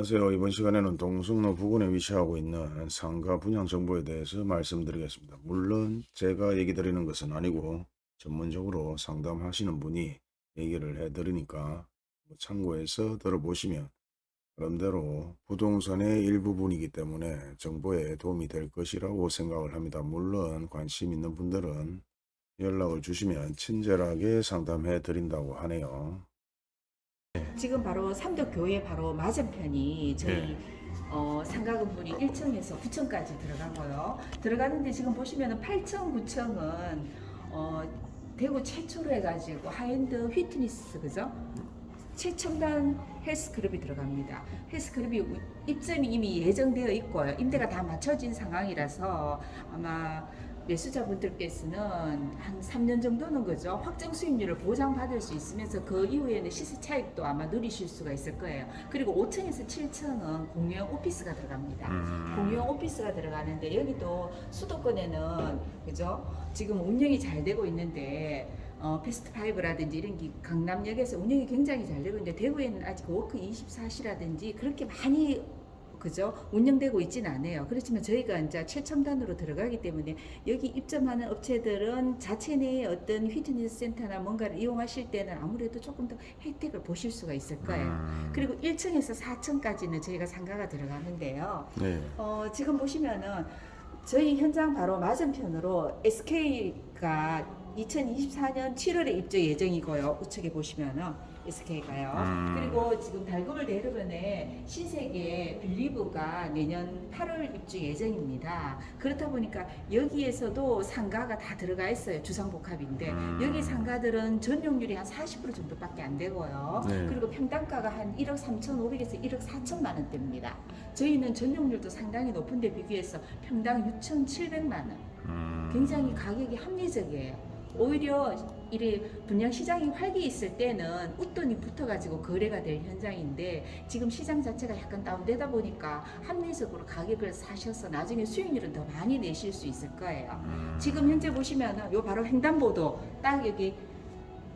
안녕하세요. 이번 시간에는 동성로 부근에 위치하고 있는 상가 분양 정보에 대해서 말씀드리겠습니다. 물론 제가 얘기 드리는 것은 아니고 전문적으로 상담하시는 분이 얘기를 해드리니까 뭐 참고해서 들어보시면 나름대로 부동산의 일부분이기 때문에 정보에 도움이 될 것이라고 생각을 합니다. 물론 관심 있는 분들은 연락을 주시면 친절하게 상담해 드린다고 하네요. 지금 바로 삼덕교회 바로 맞은편이 저희 네. 어, 상가 건물이 1층에서 9층까지 들어가고요. 들어가는데 지금 보시면은 8층, 9층은 어, 대구 최초로 해가지고 high-end fitness 그죠? 최첨단 헬스클럽이 들어갑니다. 헬스클럽이 우- 입점이 이미 예정되어 있고요. 임대가 다 맞춰진 상황이라서 아마 매수자분들께서는 한 3년 정도는 그죠 확정 수익률을 보장받을 수 있으면서 그 이후에는 시세 차익도 아마 누리실 수가 있을 거예요. 그리고 5층에서 7층은 공유형 오피스가 들어갑니다. 음. 공유형 오피스가 들어가는데 여기도 수도권에는 그죠 지금 운영이 잘 되고 있는데 어, 패스트 파이브라든지 이런 게 강남역에서 운영이 굉장히 잘 되고 있는데 대구에는 아직 워크 24시라든지 그렇게 많이 그죠 운영되고 있지는 않아요. 그렇지만 저희가 이제 최첨단으로 들어가기 때문에 여기 입점하는 업체들은 자체 내에 어떤 휘트니스 센터나 뭔가를 이용하실 때는 아무래도 조금 더 혜택을 보실 수가 있을 거예요. 음. 그리고 1층에서 4층까지는 저희가 상가가 들어가는데요. 네. 어, 지금 보시면은 저희 현장 바로 맞은편으로 SK가 2024년 7월에 입주 예정이고요. 우측에 보시면은 SK가요. 음. 그리고 지금 달금을 대르변에 신세계 빌리브가 내년 8월 입주 예정입니다. 그렇다 보니까 여기에서도 상가가 다 들어가 있어요. 주상복합인데 음. 여기 상가들은 전용률이 한 40% 정도밖에 안 되고요. 네. 그리고 평당가가 한 1억 3,500에서 1억 4천만 원대입니다. 저희는 전용률도 상당히 높은데 비교해서 평당 6,700만 원. 음. 굉장히 가격이 합리적이에요. 오히려 이래 분양 시장이 활기 있을 때는 웃돈이 붙어가지고 거래가 될 현장인데 지금 시장 자체가 약간 다운되다 보니까 합리적으로 가격을 사셔서 나중에 수익률은 더 많이 내실 수 있을 거예요. 음. 지금 현재 보시면은 요 바로 횡단보도 딱 여기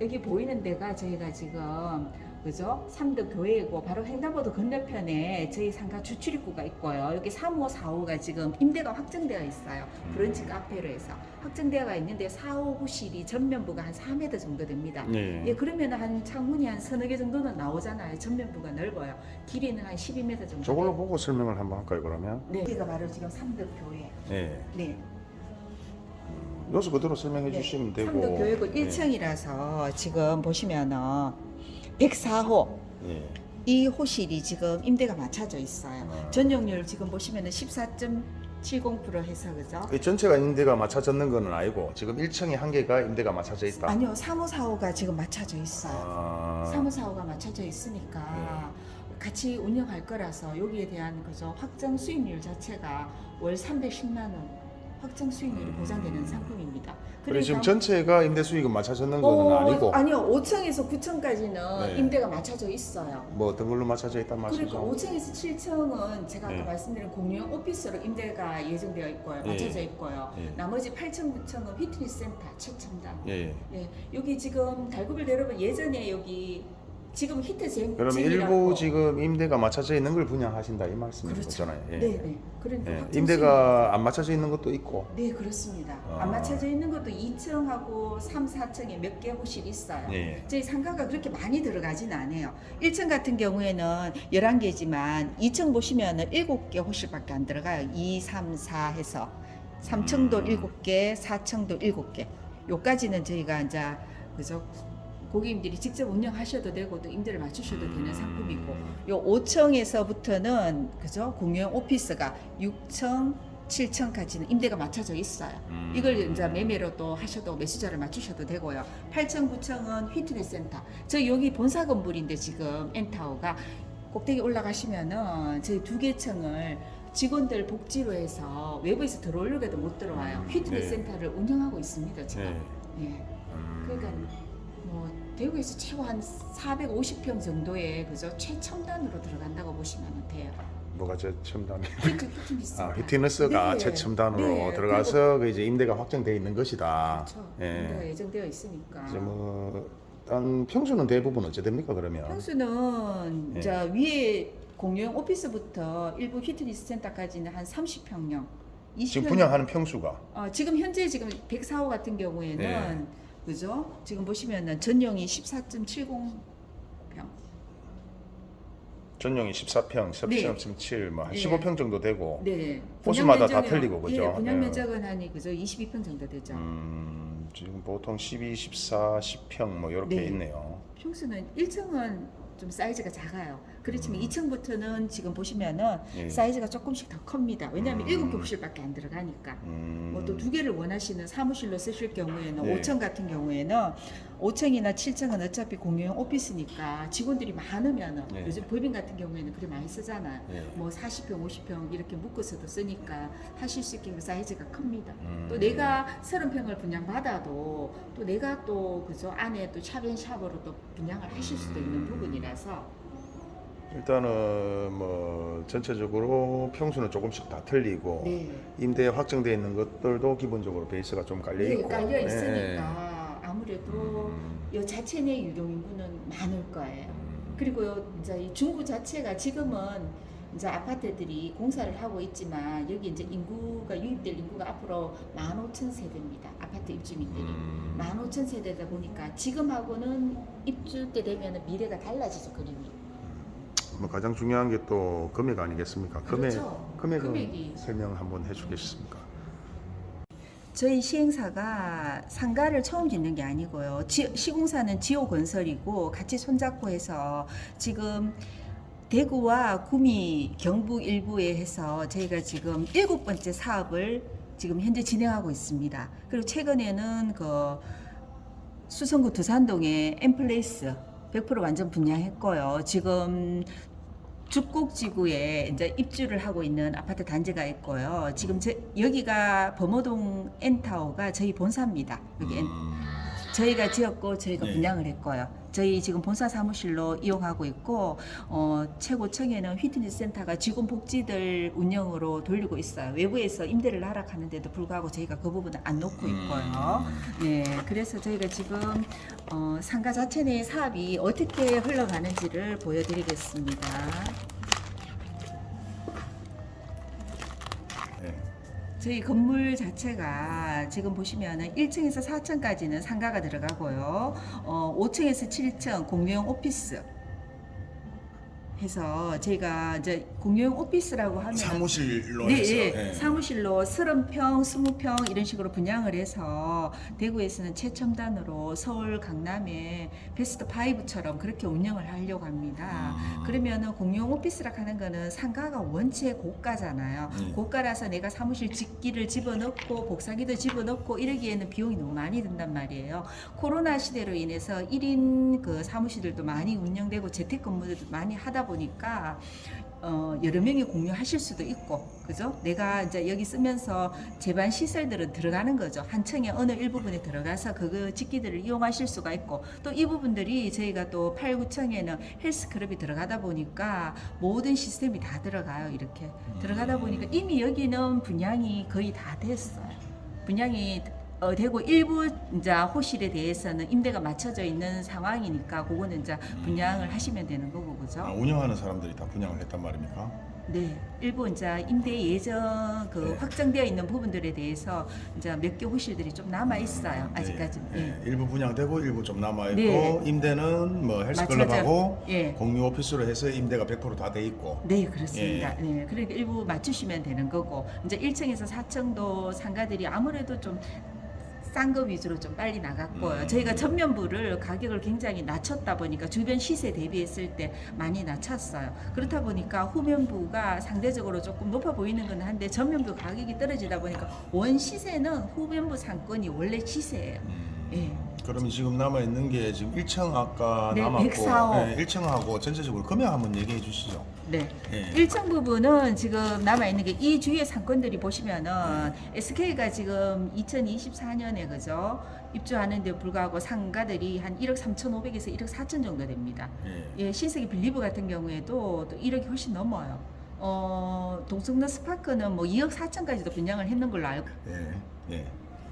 여기 보이는 데가 저희가 지금 그죠? 삼덕 교회이고 바로 횡단보도 건너편에 저희 상가 주출입구가 있고요. 여기 3호, 4호가 지금 임대가 확정되어 있어요. 브런치 카페로 해서 확정되어 있는데 4호 호실이 전면부가 한 4m 정도 됩니다. 네. 예, 그러면 한 창문이 한 서너 개 정도는 나오잖아요. 전면부가 넓어요. 길이는 한 12m 정도. 저걸로 보고 설명을 한번 할까요 그러면? 네, 여기가 바로 지금 삼덕 교회. 네. 네. 요소 그대로 설명해 네, 주시면 되고. 삼덕교육은 네. 1층이라서 지금 보시면은 104호 네. 이 호실이 지금 임대가 맞춰져 있어요. 아. 전용률 지금 보시면은 14.70% 해서 그죠? 이 전체가 임대가 맞춰졌는 거는 아니고 지금 1층에 한 개가 임대가 맞춰져 있다. 아니요, 3호 4호가 지금 맞춰져 있어요. 아. 3호 4호가 맞춰져 있으니까 같이 운영할 거라서 여기에 대한 그죠 확정 수익률 자체가 월 310만 원 확정 수익률이 음. 보장되는 상품입니다. 그래 지금 그러니까 전체가 임대 수익은 맞춰졌는 거는 어, 아니고 아니요, 5층에서 9층까지는 네. 임대가 맞춰져 있어요. 뭐 어떤 걸로 맞춰져 있단 그러니까 말씀이죠? 5층에서 7층은 제가 아까 네. 말씀드린 공유형 오피스로 임대가 예정되어 있고요. 예. 맞춰져 있고요. 예. 나머지 8층, 9층은 피트니스 센터 최첨단. 예. 여기 지금 달구빌 여러분 예전에 여기 지금 히트 젠 그러면 일부 지금 임대가 맞춰져 있는 걸 분양하신다 이 말씀인 그렇죠. 거잖아요. 예. 네, 네. 그러니까 예. 임대가 안 맞춰져 있는 것도 있고. 네, 그렇습니다. 아. 안 맞춰져 있는 것도 2층하고 3, 4층에 몇 개 호실 있어요. 예. 저희 상가가 그렇게 많이 들어가진 않아요. 1층 같은 경우에는 11개지만 2층 보시면은 7개 호실밖에 안 들어가요. 2, 3, 4 해서 3층도 음. 7개, 4층도 7개. 요까지는 저희가 이제 그죠? 고객님들이 직접 운영하셔도 되고 또 임대를 맞추셔도 되는 상품이고 요 5층에서부터는 그죠? 공유형 오피스가 6층, 7층까지는 임대가 맞춰져 있어요. 음. 이걸 이제 매매로 또 하셔도 매수자를 맞추셔도 되고요. 8층, 9층은 피트니스 센터. 저 여기 본사 건물인데 지금 엔타워가 꼭대기 올라가시면은 저희 두 개 층을 직원들 복지로 해서 외부에서 들어오려고도 못 들어와요. 음, 피트니스 네. 센터를 운영하고 있습니다 지금. 네. 예. 음. 그러니까 뭐 대구에서 최고 한 450평 정도의 그죠 최첨단으로 들어간다고 보시면 돼요. 뭐가 저 첨단이? fit, fitness 아, 센터. fitness가 네. 최첨단으로 네. 들어가서 그 이제 임대가 확정되어 있는 것이다. 그렇죠. 예. 예정되어 있으니까. 이제 뭐 일단 평수는 대부분 어째 됩니까 그러면? 평수는 네. 이제 위에 공유형 오피스부터 일부 피트니스 센터까지는 한 30평형. 20평. 지금 분양하는 평수가 어, 지금 현재 지금 104호 같은 경우에는 네. 그죠? 지금 보시면은 전용이 14.70평. 전용이 14평, 네. 13.7, 뭐 한 네. 15평 정도 되고 네. 호수마다 다 틀리고, 그죠? 예, 분양 예. 면적은 한 그죠? 22평 정도 되죠. 음, 지금 보통 12, 14, 10평 뭐 이렇게 네. 있네요. 평수는 1층은 좀 사이즈가 작아요. 그렇지만 음. 2층부터는 지금 보시면은 예. 사이즈가 조금씩 더 큽니다. 왜냐하면 음. 일곱 개 호실밖에 안 들어가니까. 음, 뭐또 두 개를 원하시는 사무실로 쓰실 경우에는 네. 5층 같은 경우에는 5층이나 7층은 어차피 공유형 오피스니까 직원들이 많으면은 네. 요즘 법인 같은 경우에는 그래 많이 쓰잖아요. 예. 뭐 40평, 50평 이렇게 묶어서도 쓰니까 하실 수 있게 그 사이즈가 큽니다. 음. 또 내가 30평을 분양받아도 또 내가 또 그저 안에 또 샵앤샵으로 또 분양을 하실 수도 있는 음. 부분이라서 일단은 뭐 전체적으로 평수는 조금씩 다 틀리고 네. 임대 확정되어 있는 것들도 기본적으로 베이스가 좀 깔려 네, 있고 깔려 예. 있으니까 아무래도 음. 이 자체 내 유동 인구는 많을 거예요. 음. 그리고 이제 이 중구 자체가 지금은 이제 아파트들이 공사를 하고 있지만 여기 이제 인구가 유입될 인구가 앞으로 15,000세대입니다. 아파트 입주민들이. 음. 15,000세대다 보니까 지금하고는 입주 때 되면 미래가 달라지죠, 그림이. 뭐 가장 중요한 게 또 금액 아니겠습니까? 금액 그렇죠. 금액은 금액이. 설명 한번 해주겠습니까? 저희 시행사가 상가를 처음 짓는 게 아니고요. 지- 시공사는 지오건설이고 같이 손잡고 해서 지금 대구와 구미, 경북 일부에 해서 저희가 지금 일곱 번째 사업을 지금 현재 진행하고 있습니다. 그리고 최근에는 그 수성구 두산동에 엠플레이스 100% 완전 분양했고요. 지금 죽곡지구에 이제 입주를 하고 있는 아파트 단지가 있고요. 지금 제, 여기가 범어동 엔타워가 저희 본사입니다. 여기 엔, 음. 저희가 지었고 저희가 네. 분양을 했고요. 저희 지금 본사 사무실로 이용하고 있고 어, 최고층에는 휘트니스 센터가 직원 복지들 운영으로 돌리고 있어요. 외부에서 임대를 하락하는데도 불구하고 저희가 그 부분을 안 놓고 있고요. 네, 그래서 저희가 지금 어, 상가 자체 내 사업이 어떻게 흘러가는지를 보여드리겠습니다. 저희 건물 자체가 지금 보시면은 1층에서 4층까지는 상가가 들어가고요. 어, 5층에서 7층 공유형 오피스 해서 저희가 이제 공유형 오피스라고 하면 사무실로 네, 해서 예. 예. 사무실로 30평, 20평 이런 식으로 분양을 해서 대구에서는 최첨단으로 서울 강남에 베스트 5처럼 그렇게 운영을 하려고 합니다. 음. 그러면은 공용 오피스라 하는 거는 상가가 원체 고가잖아요. 음. 고가라서 내가 사무실 짓기를 집어넣고 복사기도 집어넣고 이러기에는 비용이 너무 많이 든단 말이에요. 코로나 시대로 인해서 1인 그 사무실들도 많이 운영되고 재택근무들도 많이 하다 보니까 어, 여러 명이 공유하실 수도 있고, 그죠? 내가 이제 여기 쓰면서 제반 시설들은 들어가는 거죠. 한 층에 어느 일부분에 들어가서 그거 직기들을 이용하실 수가 있고, 또 이 부분들이 저희가 또 8, 9층에는 헬스클럽이 들어가다 보니까 모든 시스템이 다 들어가요. 이렇게. 들어가다 보니까 이미 여기는 분양이 거의 다 됐어요. 분양이 어, 되고 일부 이제 호실에 대해서는 임대가 맞춰져 있는 상황이니까 그거는 이제 분양을 하시면 되는 거고 그죠? 아, 운영하는 사람들이 다 분양을 했단 말입니까? 네, 일부 이제 임대 예정 그 네. 확정되어 있는 부분들에 대해서 이제 몇 개 호실들이 좀 남아 있어요. 네, 아직까지는. 네. 일부 분양되고 일부 좀 남아 있고 네. 임대는 뭐 헬스클럽하고 예. 예. 공유 오피스로 해서 임대가 100%다 돼 있고 네, 그렇습니다. 예. 네, 그러니까 일부 맞추시면 되는 거고 이제 1층에서 4층도 상가들이 아무래도 좀 싼 거 위주로 좀 빨리 나갔고요. 음. 저희가 전면부를 가격을 굉장히 낮췄다 보니까 주변 시세 대비했을 때 많이 낮췄어요. 그렇다 보니까 후면부가 상대적으로 조금 높아 보이는 건 한데 전면부 가격이 떨어지다 보니까 원 시세는 후면부 상권이 원래 시세예요. 음. 예. 그러면 지금 남아 있는 게 지금 1층 아까 네, 남았고 104호. 네, 1층하고 전체적으로 금액 한번 얘기해 주시죠. 네. 예. 1층 부분은 지금 남아 있는 게 이 주위의 상권들이 보시면은 SK가 지금 2024년에 그죠 입주하는 데 불구하고 상가들이 한 1억 3,500에서 1억 4천 정도 됩니다. 예. 예, 신세계 빌리브 같은 경우에도 또 1억이 훨씬 넘어요. 어, 동성로 스파크는 뭐 2억 4천까지도 분양을 했는 걸로 알고 예. 예.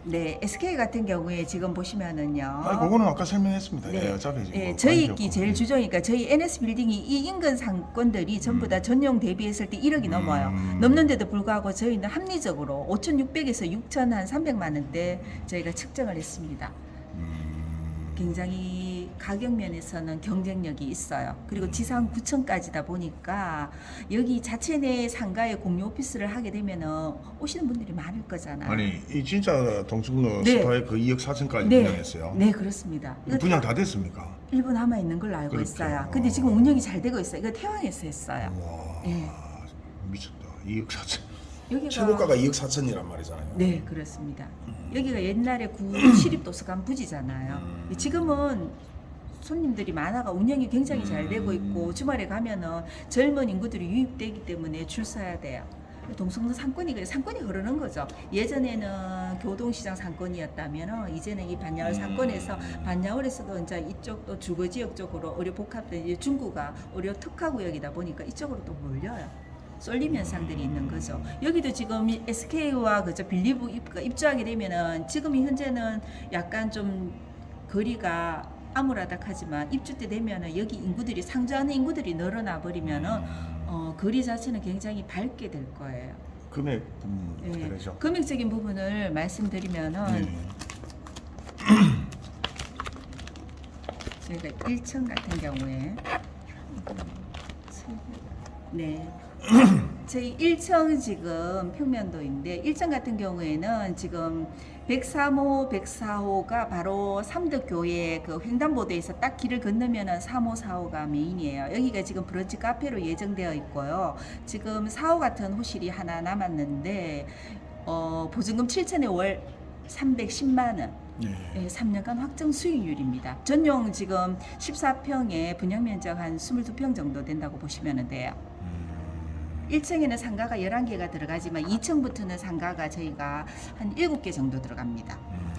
네, SK 같은 경우에 지금 보시면은요. 아니 그거는 아까 설명했습니다. 네. 예, 어차피 지금 예, 뭐 저희 관계 기 없고. 제일 주종이니까 저희 NS 빌딩이 이 인근 상권들이 전부 다 전용 대비했을 때 1억이 넘어요. 음. 넘는데도 불구하고 저희는 합리적으로 5,600에서 6천 한 300만 원대 저희가 측정을 했습니다. 음, 굉장히 가격 면에서는 경쟁력이 있어요. 그리고 지상 9층까지다 보니까 여기 자체 내 상가에 공유 오피스를 하게 되면은 오시는 분들이 많을 거잖아요. 아니 이 진짜 동승로 네. 스파에 그 2억 4천까지 네. 분양했어요. 네, 그렇습니다. 분양 다 됐습니까? 일부 남아 있는 걸로 알고 그렇죠. 있어요. 근데 지금 운영이 잘 되고 있어요. 이거 태왕에서 했어요. 와 예. 미쳤다. 2억 4천. 여기가 최고가가 2억 4천이란 말이잖아요. 네 그렇습니다. 여기가 옛날에 구 시립도서관 부지잖아요. 음. 지금은 손님들이 많아가 운영이 굉장히 잘 되고 있고 주말에 가면은 젊은 인구들이 유입되기 때문에 줄 서야 돼요. 동성로 상권이 상권이 흐르는 거죠. 예전에는 교동시장 상권이었다면 이제는 이 반야월 상권에서 반야월에서도 이제 이쪽도 주거 지역 쪽으로 의료 복합된 중구가 의료 특화 구역이다 보니까 이쪽으로 또 몰려요. 쏠림 현상들이 있는 거죠. 여기도 지금 SK와 그저 빌리브 입- 입주하게 되면은 지금 현재는 약간 좀 거리가 암울하다하지만 입주 때 되면은 여기 인구들이 상주하는 인구들이 늘어나 버리면은 어, 거리 자체는 굉장히 밝게 될 거예요. 금액 음, 예. 어떻게 되죠? 금액적인 부분을 말씀드리면은 네. 저희가 1층 같은 경우에 네. 저희 1층 지금 평면도인데 1층 같은 경우에는 지금 103호, 104호가 바로 삼덕교회 그 횡단보도에서 딱 길을 건너면 은 3호, 4호가 메인이에요. 여기가 지금 브런치 카페로 예정되어 있고요. 지금 4호 같은 호실이 하나 남았는데 어, 보증금 7천에 월 310만 원. 예. 예, 3년간 확정 수익률입니다. 전용 지금 14평에 분양 면적 한 22평 정도 된다고 보시면 돼요. 음, 1층에는 상가가 11개가 들어가지만 2층부터는 상가가 저희가 한 7개 정도 들어갑니다. 음.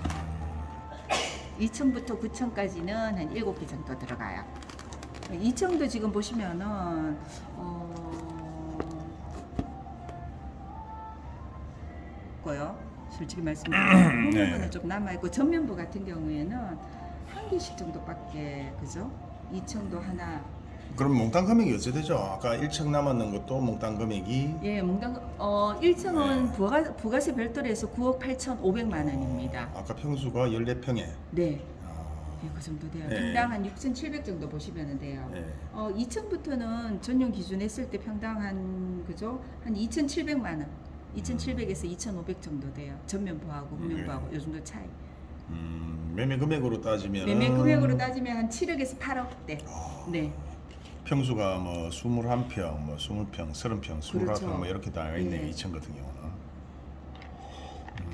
2층부터 9층까지는 한 7개 정도 들어가요. 2층도 지금 보시면은 어 고요. 솔직히 말씀드리면 네. 후면부는 좀 남아 있고 전면부 같은 경우에는 한 개씩 정도밖에 그죠? 2층도 하나 그럼 몽땅 금액이 어찌 되죠? 아까 1층 남았는 것도 몽땅 금액이 예, 몽당 어 1층은 부가 부가세 별도로 해서 9억 8,500만 원입니다. 아까 평수가 14평에 네. 아, 예, 그 정도 돼요. 네. 평당 한 6,700 정도 보시면 돼요. 네. 어, 2층부터는 전용 기준 했을 때 평당 한 그죠? 한 2,700만 원. 2,700에서 2,500 정도 돼요. 전면부하고 후면부하고 네. 요 정도 차이. 음, 매매 금액으로 따지면 매매 금액으로 따지면 한 7억에서 8억대. 아, 네. 평수가 뭐 21평, 뭐 20평, 30평, 29평 그렇죠. 뭐 이렇게 나와 있네요. 네. 2층 같은 경우는.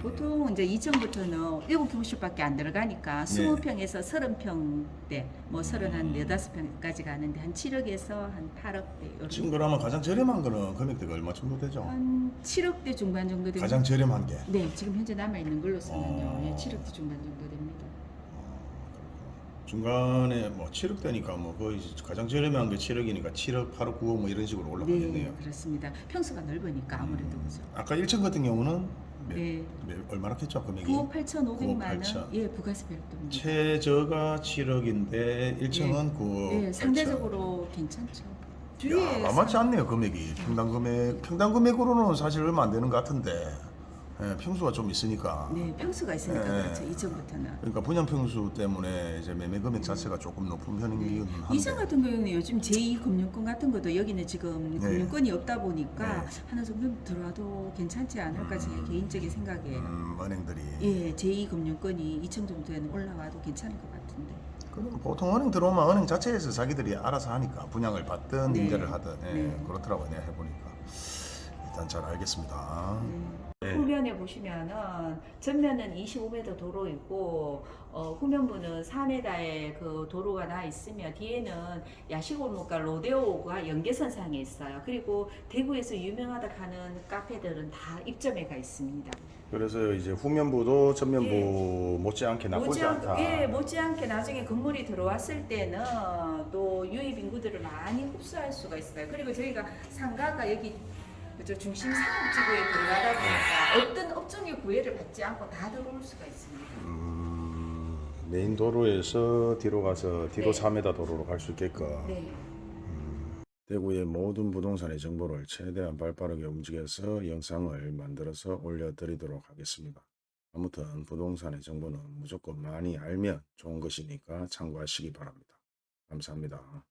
보통 이제 2층부터는 7평씩밖에 안 들어가니까 네. 20평에서 30평대, 뭐 30, 한 4-5평까지 가는데 한 7억에서 한 8억대. 요런 지금 그러면 가장 저렴한 거는 금액대가 얼마 정도 되죠? 한 7억대 중반 정도 됩니다. 가장 저렴한 게. 네, 지금 현재 남아 있는 걸로서는요. 어. 예, 7억대 중반 정도 됩니다. 중간에 뭐 7억 대니까 뭐 거의 가장 저렴한 게 7억이니까 7억, 8억, 9억 뭐 이런 식으로 올라가겠네요. 네, 그렇습니다. 평수가 넓으니까 아무래도 그죠. 아까 1층 같은 경우는 몇, 네, 몇- 얼마나 했죠 금액이? 9억 8,500만 9억 8천. 원. 예, 부가세 별도입니다. 최저가 7억인데 1층은 9억. 예, 상대적으로 괜찮죠. 야, 만만치 않네요 금액이. 평당 금액 평당 금액으로는 사실 얼마 안 되는 것 같은데 예, 평수가 좀 있으니까. 네, 평수가 있으니까 네. 그렇죠. 2층부터는. 그러니까 분양 평수 때문에 이제 매매 금액 자체가 조금 높은 편이긴 한데. 이층 같은 경우는 요즘 제2 금융권 같은 것도 여기는 지금 네. 금융권이 없다 보니까 네. 하나 정도 들어와도 괜찮지 않을까 제 개인적인 생각이에요. 음, 은행들이. 예, 제2 금융권이 2층 정도에는 올라와도 괜찮을 것 같은데. 그럼 보통 은행 들어오면 은행 자체에서 자기들이 알아서 하니까 분양을 받든 네. 임대를 하든 예, 네. 그렇더라고요 내가 해보니까 일단 잘 알겠습니다. 네. 네. 후면에 보시면은 전면은 25m 도로이고 어, 후면부는 4m의 그 도로가 나 있으며 뒤에는 야시골목과 로데오가 연계선상에 있어요. 그리고 대구에서 유명하다 하는 카페들은 다 입점해 가 있습니다. 그래서 이제 후면부도 전면부 예. 못지않게 나쁘지 않다. 예, 못지않게 나중에 건물이 들어왔을 때는 또 유입 인구들을 많이 흡수할 수가 있어요. 그리고 저희가 상가가 여기 그죠 중심 상업지구에 들어가다 보니까 어떤 업종의 구애를 받지 않고 다 들어올 수가 있습니다. 음, 메인 도로에서 뒤로 가서 뒤로 네. 4m 도로로 갈 수 있게끔 네. 대구의 모든 부동산의 정보를 최대한 발빠르게 움직여서 영상을 만들어서 올려드리도록 하겠습니다. 아무튼 부동산의 정보는 무조건 많이 알면 좋은 것이니까 참고하시기 바랍니다. 감사합니다.